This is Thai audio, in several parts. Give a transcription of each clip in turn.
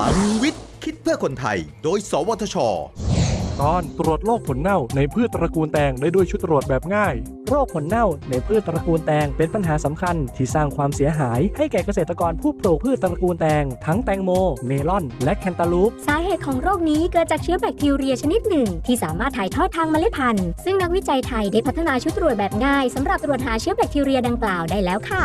ลังวิทย์ คิดเพื่อคนไทย โดย สวทช ตอนตรวจโรคผลเน่าในพืชตระกูลแตงได้ด้วยชุดตรวจแบบง่าย โรคผลเน่าในพืชตระกูลแตงเป็นปัญหาสำคัญที่สร้างความเสียหายให้แก่เกษตรกรผู้ปลูกพืชตระกูลแตง ทั้งแตงโม เมลอน และแคนตาลูป สาเหตุของโรคนี้เกิดจากเชื้อแบคทีเรียชนิดหนึ่ง ที่สามารถถ่ายทอดทางเมล็ดพันธุ์ซึ่งนักวิจัยไทยได้พัฒนาชุดตรวจแบบง่ายสำหรับตรวจหาเชื้อแบคทีเรียดังกล่าวได้แล้วค่ะ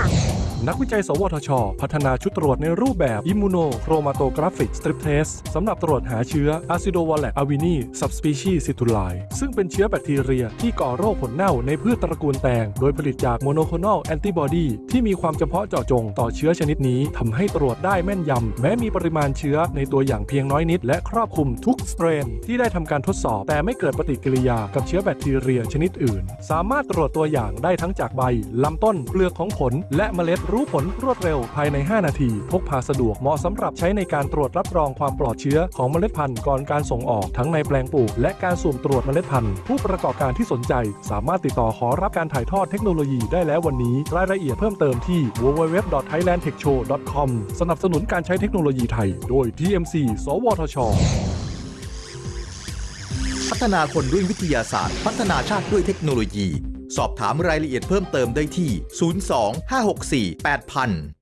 นักวิจัย สวทช พัฒนาชุดตรวจในรูปแบบ Immunochromatographic Strip Test สำหรับตรวจหาเชื้อ Acidovorax avenae subspecies citrulli ซึ่งเป็นเชื้อแบคทีเรียที่ก่อโรคผลเน่าในพืชตระกูลแตง โดยผลิตจากโมโนโคลน a แอนติบอดีที่มีความเฉพาะเจาะจงต่อเชื้อชนิดนี้ทำให้ตรวจได้แม่นยำแม้มีปริมาณเชื้อในตัวอย่างเพียงน้อยนิด และครอบคลุมทุก strain ที่ได้ทำการทดสอบ แต่ไม่เกิดปฏิกิริยากับเชื้อแบคทีเรียชนิดอื่น สามารถตรวจตัวอย่างได้ทั้งจากใบลำต้นเปลือกของผลและเมล็ดรู้ผลรวดเร็วภายใน 5 นาที พกพาสะดวกเหมาะสำหรับใช้ในการตรวจรับรองความปลอดเชื้อของเมล็ดพันธุ์ก่อนการส่งออกทั้งในแปลงปลูกและการสุ่มตรวจเมล็ดพันธุ์ผู้ประกอบการที่สนใจ สามารถติดต่อขอรับการถ่ายทอดเทคโนโลยีได้แล้ววันนี้ รายละเอียดเพิ่มเติมที่ www.thailandtechshow.com สนับสนุนการใช้เทคโนโลยีไทย โดย TMC สวทช พัฒนาคนด้วยวิทยาศาสตร์ พัฒนาชาติด้วยเทคโนโลยี สอบถามรายละเอียดเพิ่มเติมได้ที่ 02 564 8000